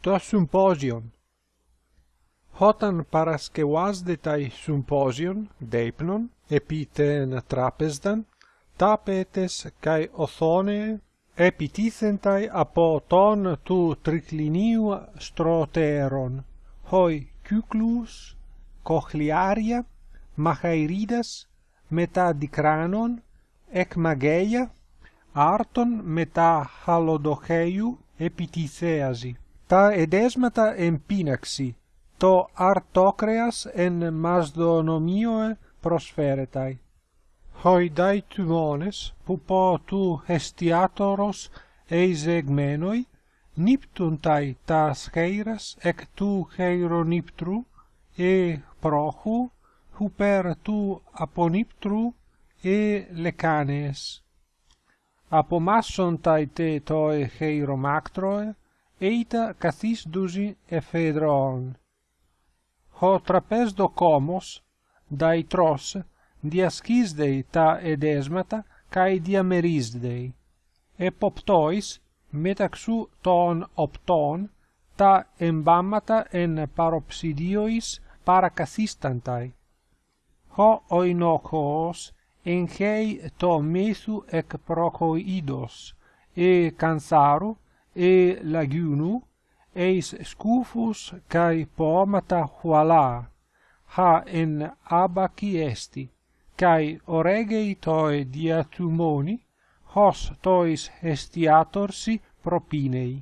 το symposion. Hotan paraskevasdetai symposion deipnon epiten trapesdan tapetes kai othone επιτίθενται από ton του τρικλινίου στροτέρων, hoi κύκλους, κοχλιάρια, μαχαηρίδας, μετά δικράνων, εκμαγέια, άρτων μετά χαλοδοχέιου επιτιθέαζι τα εδέσματα εμπίναξη, το αρτόκρεας εν μασδονομίωε προσφέρεται. hoi dai που πω του εστιάτορος εισεγμένοι, νύπτουν ταί τα σχέιρας εκ του χέιρονύπτρου, ε πρόχου, υπέρ του απονύπτρου, ε λεκάνες. Απομάσσον ταί τε το χέιρομάκτροε, eita kathis dusi ephedron. Ho trapesdo komos, dai tros, diaskisdei ta edesmata, kai diamerisdei. Εποπτόης μεταξύ των οπτών τα εμβάμματα εν παροψιδίωης παρακαθίστανται. Ο οινόχος εγχέει το μύθου εκ προχοίδος, e κανθάρου e lagunu, eis scufus kai pomata huala ha en abaci esti kai oregei toe diatumoni hos tois estiatorsi propinei.